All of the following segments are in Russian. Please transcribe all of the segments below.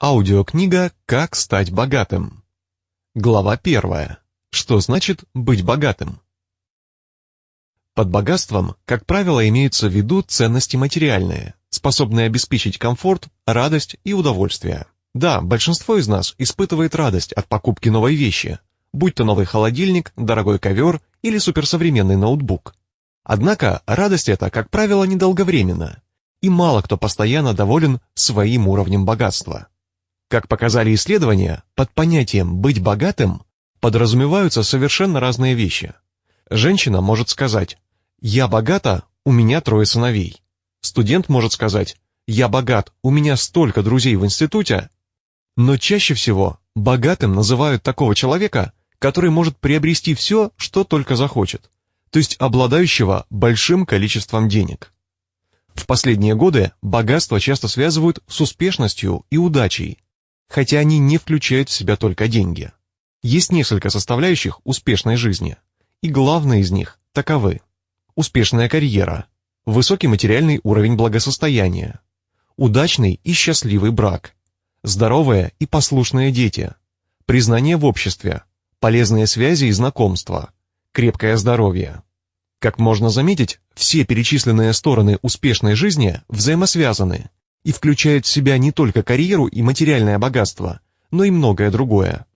Аудиокнига «Как стать богатым». Глава первая. Что значит быть богатым? Под богатством, как правило, имеются в виду ценности материальные, способные обеспечить комфорт, радость и удовольствие. Да, большинство из нас испытывает радость от покупки новой вещи, будь то новый холодильник, дорогой ковер или суперсовременный ноутбук. Однако радость эта, как правило, недолговременна, и мало кто постоянно доволен своим уровнем богатства. Как показали исследования, под понятием «быть богатым» подразумеваются совершенно разные вещи. Женщина может сказать «Я богата, у меня трое сыновей». Студент может сказать «Я богат, у меня столько друзей в институте». Но чаще всего богатым называют такого человека, который может приобрести все, что только захочет, то есть обладающего большим количеством денег. В последние годы богатство часто связывают с успешностью и удачей, хотя они не включают в себя только деньги. Есть несколько составляющих успешной жизни, и главные из них таковы. Успешная карьера, высокий материальный уровень благосостояния, удачный и счастливый брак, здоровые и послушные дети, признание в обществе, полезные связи и знакомства, крепкое здоровье. Как можно заметить, все перечисленные стороны успешной жизни взаимосвязаны и включают в себя не только карьеру и материальное богатство, но и многое другое.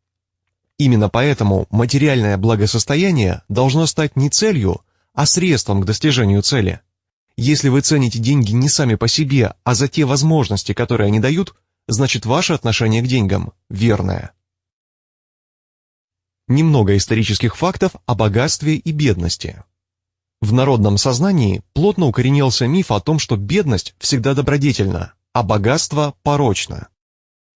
Именно поэтому материальное благосостояние должно стать не целью, а средством к достижению цели. Если вы цените деньги не сами по себе, а за те возможности, которые они дают, значит ваше отношение к деньгам верное. Немного исторических фактов о богатстве и бедности. В народном сознании плотно укоренился миф о том, что бедность всегда добродетельна, а богатство порочно.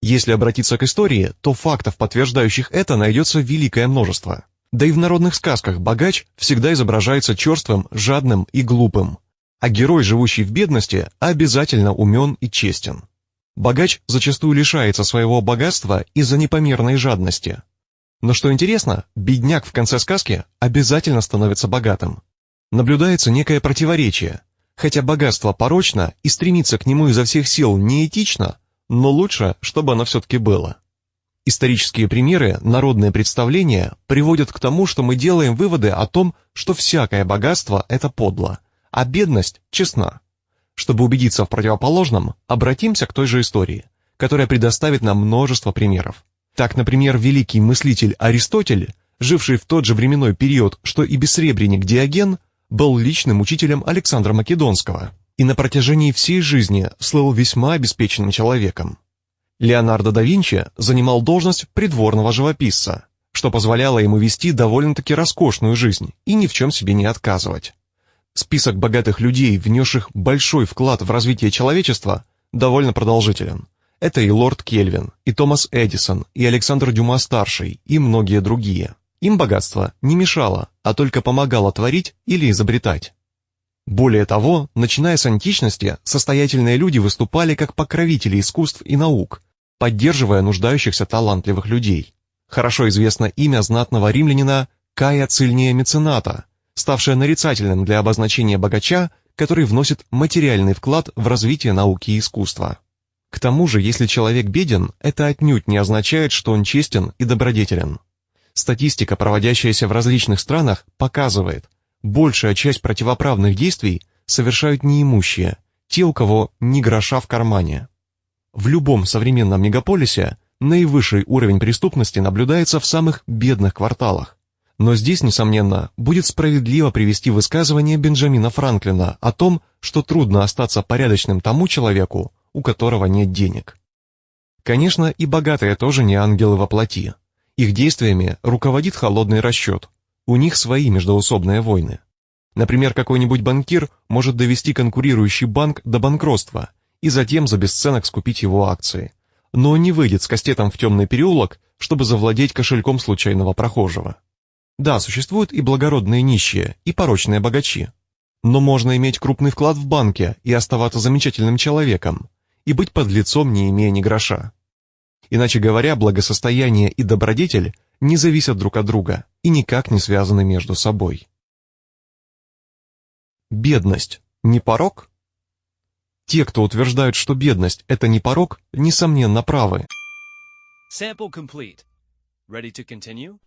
Если обратиться к истории, то фактов, подтверждающих это, найдется великое множество. Да и в народных сказках богач всегда изображается черствым, жадным и глупым, а герой, живущий в бедности, обязательно умен и честен. Богач зачастую лишается своего богатства из-за непомерной жадности. Но что интересно, бедняк в конце сказки обязательно становится богатым, наблюдается некое противоречие. Хотя богатство порочно и стремиться к нему изо всех сил неэтично, но лучше, чтобы оно все-таки было. Исторические примеры, народные представления приводят к тому, что мы делаем выводы о том, что всякое богатство – это подло, а бедность – честна. Чтобы убедиться в противоположном, обратимся к той же истории, которая предоставит нам множество примеров. Так, например, великий мыслитель Аристотель, живший в тот же временной период, что и бессребренник Диоген, был личным учителем Александра Македонского и на протяжении всей жизни слыл весьма обеспеченным человеком. Леонардо да Винчи занимал должность придворного живописца, что позволяло ему вести довольно-таки роскошную жизнь и ни в чем себе не отказывать. Список богатых людей, внесших большой вклад в развитие человечества, довольно продолжителен. Это и лорд Кельвин, и Томас Эдисон, и Александр Дюма-старший, и многие другие. Им богатство не мешало, а только помогало творить или изобретать. Более того, начиная с античности, состоятельные люди выступали как покровители искусств и наук, поддерживая нуждающихся талантливых людей. Хорошо известно имя знатного римлянина Кая Цильния Мецената, ставшее нарицательным для обозначения богача, который вносит материальный вклад в развитие науки и искусства. К тому же, если человек беден, это отнюдь не означает, что он честен и добродетелен. Статистика, проводящаяся в различных странах, показывает, большая часть противоправных действий совершают неимущие, те, у кого ни гроша в кармане. В любом современном мегаполисе наивысший уровень преступности наблюдается в самых бедных кварталах. Но здесь, несомненно, будет справедливо привести высказывание Бенджамина Франклина о том, что трудно остаться порядочным тому человеку, у которого нет денег. Конечно, и богатые тоже не ангелы во плоти. Их действиями руководит холодный расчет. У них свои междоусобные войны. Например, какой-нибудь банкир может довести конкурирующий банк до банкротства и затем за бесценок скупить его акции. Но не выйдет с кастетом в темный переулок, чтобы завладеть кошельком случайного прохожего. Да, существуют и благородные нищие, и порочные богачи. Но можно иметь крупный вклад в банке и оставаться замечательным человеком, и быть подлецом, не имея ни гроша. Иначе говоря, благосостояние и добродетель не зависят друг от друга и никак не связаны между собой. Бедность – не порог? Те, кто утверждают, что бедность – это не порог, несомненно правы. Sample complete. Ready to continue?